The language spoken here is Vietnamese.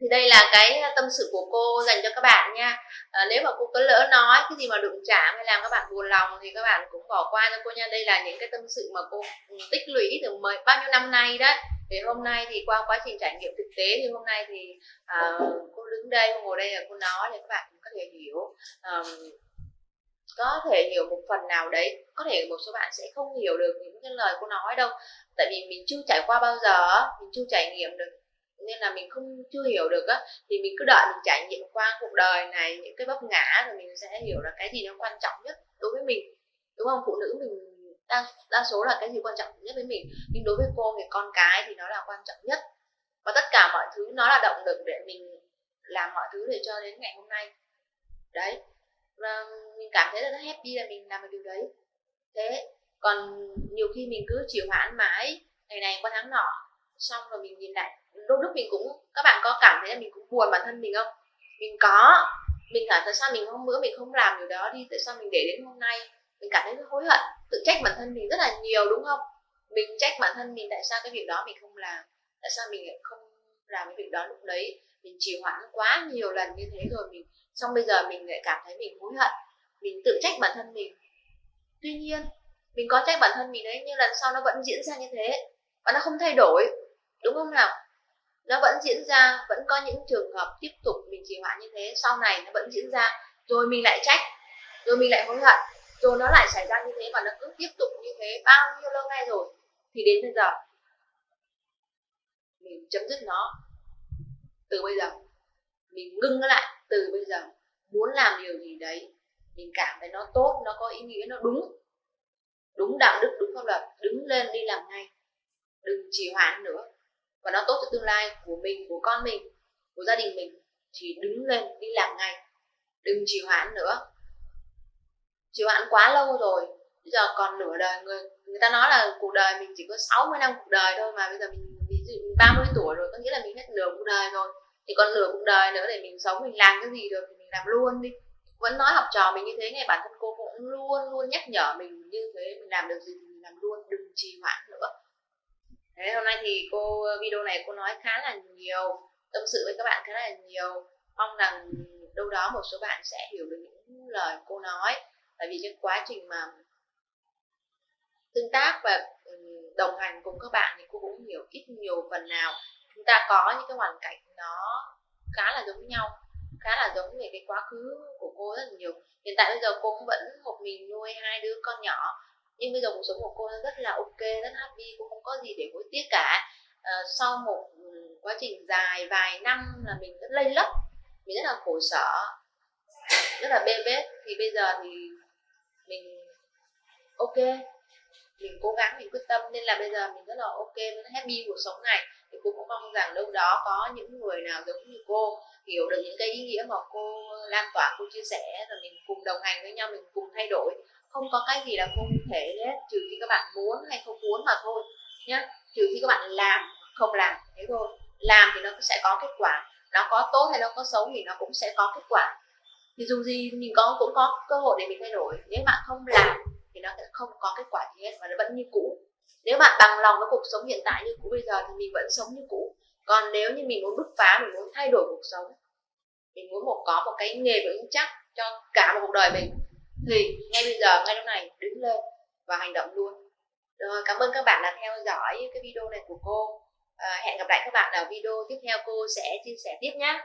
thì đây là cái à, tâm sự của cô dành cho các bạn nha. À, nếu mà cô có lỡ nói cái gì mà đụng chạm hay làm các bạn buồn lòng thì các bạn cũng bỏ qua cho cô nha. Đây là những cái tâm sự mà cô ừ, tích lũy từ mấy bao nhiêu năm nay đấy. Thì hôm nay thì qua quá trình trải nghiệm thực tế thì hôm nay thì à, cô đứng đây cô ngồi đây là cô nói để các bạn cũng có thể hiểu à, có thể hiểu một phần nào đấy. Có thể một số bạn sẽ không hiểu được những cái lời cô nói đâu. Tại vì mình chưa trải qua bao giờ mình chưa trải nghiệm được nên là mình không chưa hiểu được á thì mình cứ đợi mình trải nghiệm qua cuộc đời này những cái vấp ngã rồi mình sẽ hiểu là cái gì nó quan trọng nhất đối với mình. Đúng không? Phụ nữ mình đa, đa số là cái gì quan trọng nhất với mình nhưng đối với cô thì con cái thì nó là quan trọng nhất. Và tất cả mọi thứ nó là động lực để mình làm mọi thứ để cho đến ngày hôm nay. Đấy. Và mình cảm thấy là rất happy là mình làm được điều đấy. Thế còn nhiều khi mình cứ chịu hoãn mãi ngày này qua tháng nọ xong rồi mình nhìn lại đôi lúc mình cũng, các bạn có cảm thấy là mình cũng buồn bản thân mình không? Mình có, mình cảm tại sao mình hôm bữa mình không làm điều đó đi, tại sao mình để đến hôm nay? Mình cảm thấy hối hận, tự trách bản thân mình rất là nhiều đúng không? Mình trách bản thân mình tại sao cái việc đó mình không làm, tại sao mình lại không làm cái việc đó lúc đấy? Mình trì hoãn quá nhiều lần như thế rồi mình, xong bây giờ mình lại cảm thấy mình hối hận, mình tự trách bản thân mình. Tuy nhiên, mình có trách bản thân mình đấy, nhưng lần sau nó vẫn diễn ra như thế và nó không thay đổi, đúng không nào? Nó vẫn diễn ra, vẫn có những trường hợp tiếp tục mình trì hoãn như thế, sau này nó vẫn diễn ra. Rồi mình lại trách, rồi mình lại hối hận, rồi nó lại xảy ra như thế và nó cứ tiếp tục như thế bao nhiêu lâu nay rồi, thì đến bây giờ mình chấm dứt nó từ bây giờ. Mình ngưng nó lại từ bây giờ. Muốn làm điều gì đấy, mình cảm thấy nó tốt, nó có ý nghĩa, nó đúng. Đúng đạo đức, đúng pháp luật, đứng lên đi làm ngay. Đừng trì hoãn nữa và nó tốt cho tương lai của mình, của con mình, của gia đình mình. Thì đứng lên đi làm ngay, đừng trì hoãn nữa. Trì hoãn quá lâu rồi, bây giờ còn nửa đời, người người ta nói là cuộc đời mình chỉ có 60 năm cuộc đời thôi mà bây giờ mình, ví dụ 30 tuổi rồi, có nghĩa là mình hết nửa cuộc đời rồi. Thì còn nửa cuộc đời nữa để mình sống, mình làm cái gì được thì mình làm luôn đi. Vẫn nói học trò mình như thế này bản thân cô cũng luôn luôn nhắc nhở mình như thế, mình làm được gì thì mình làm luôn, đừng trì hoãn nữa. Thế hôm nay thì cô ờ, video này cô nói khá là nhiều, tâm sự với các bạn khá là nhiều. Mong rằng đâu đó một số bạn sẽ hiểu được những lời cô nói, tại vì cái quá trình mà tương tác và ừ, đồng hành cùng các bạn thì cô cũng hiểu ít nhiều phần nào. Chúng ta có những cái hoàn cảnh nó khá là giống nhau, khá là giống về cái quá khứ của cô rất là nhiều. Hiện tại bây giờ cô cũng vẫn một mình nuôi hai đứa con nhỏ nhưng bây giờ cuộc sống của cô rất là ok rất happy cô không có gì để hối tiếc cả. À, sau một ừ, quá trình dài vài năm là mình rất lây lấp mình rất là khổ sở rất là bê bết. Thì bây giờ thì mình ok mình cố gắng, mình quyết tâm, nên là bây giờ mình rất là ok rất happy cuộc sống này. Thì cô cũng mong rằng đâu đó có những người nào giống như cô, hiểu được những cái ý nghĩa mà cô lan tỏa, cô chia sẻ, rồi mình cùng đồng hành với nhau, mình cùng thay đổi. Không có cái gì là không thể hết, trừ khi các bạn muốn hay không muốn mà thôi nhé trừ khi các bạn làm, không làm thế thôi. Làm thì nó sẽ có kết quả. Nó có tốt hay nó có xấu thì nó cũng sẽ có kết quả. Thì dù gì mình có, cũng có cơ hội để mình thay đổi. Nếu bạn không làm thì nó sẽ không có kết quả gì hết và nó vẫn như cũ. Nếu bạn bằng lòng với cuộc sống hiện tại như cũ bây giờ thì mình vẫn sống như cũ. Còn nếu như mình muốn bứt phá mình muốn thay đổi cuộc sống mình muốn một có một cái nghề vững chắc cho cả một cuộc đời mình thì ngay bây giờ ngay lúc này đứng lên và hành động luôn. Rồi cảm ơn các bạn đã theo dõi cái video này của cô. À, hẹn gặp lại các bạn ở video tiếp theo. Cô sẽ chia sẻ tiếp nhé.